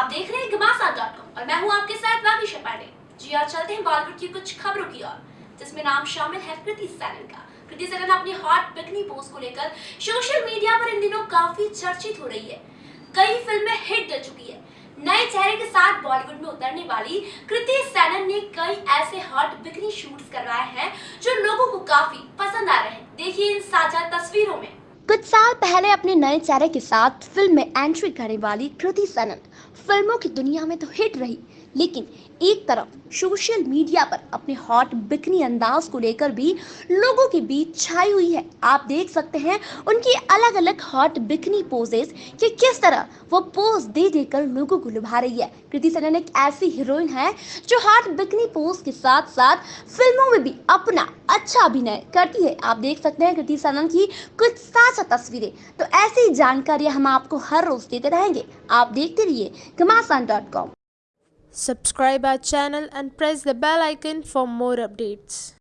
और मैं हूँ आपके साथ वागिशा पांडे जी आज चलते हैं बॉलीवुड की कुछ खबरों की ओर, जिसमें नाम शामिल है कृति सैनन का। कृति सैनन अपनी हॉट बिकनी पोस्ट को लेकर सोशल मीडिया पर इन दिनों काफ़ी चर्चित हो रही है। कई फ़िल्में हिट दे चुकी है। नए चेहरे के साथ बॉलीवुड में उतरने वाली कृति सैनन ने कई ऐसे हॉट बिकनी शूट्स करवाए हैं, जो लोगों को काफ़ी पसंद आ रहे हैं। देखिए इन साझा कुछ साल पहले अपने नए चेहरे के साथ फ़िल्म में एंट्री करने वाली कृति सनन। फ़िल्मों की दुनिया में तो हिट रही। लेकिन एक तरफ़ सोशल मीडिया पर अपने हॉट बिकनी अंदाज को लेकर भी लोगों के बीच छाई हुई है। आप देख सकते हैं उनकी अलग अलग हॉट बिकनी पोजेस कि किस तरह वो पोज दे देकर लोगों को लुभा रही है। कृति सनन एक ऐसी हीरोइन है जो हॉट बिकनी पोज के साथ साथ फ़िल्मों में भी अपना अच्छा अभिनय करती है। आप देख सकते हैं कृति सनन की कुछ साझा तस्वीरें। तो ऐसी जानकारियाँ हम आपको हर रोज देते रहेंगे। आप देखते रहिए Ghamasan dot com Subscribe our channel and press the bell icon for more updates.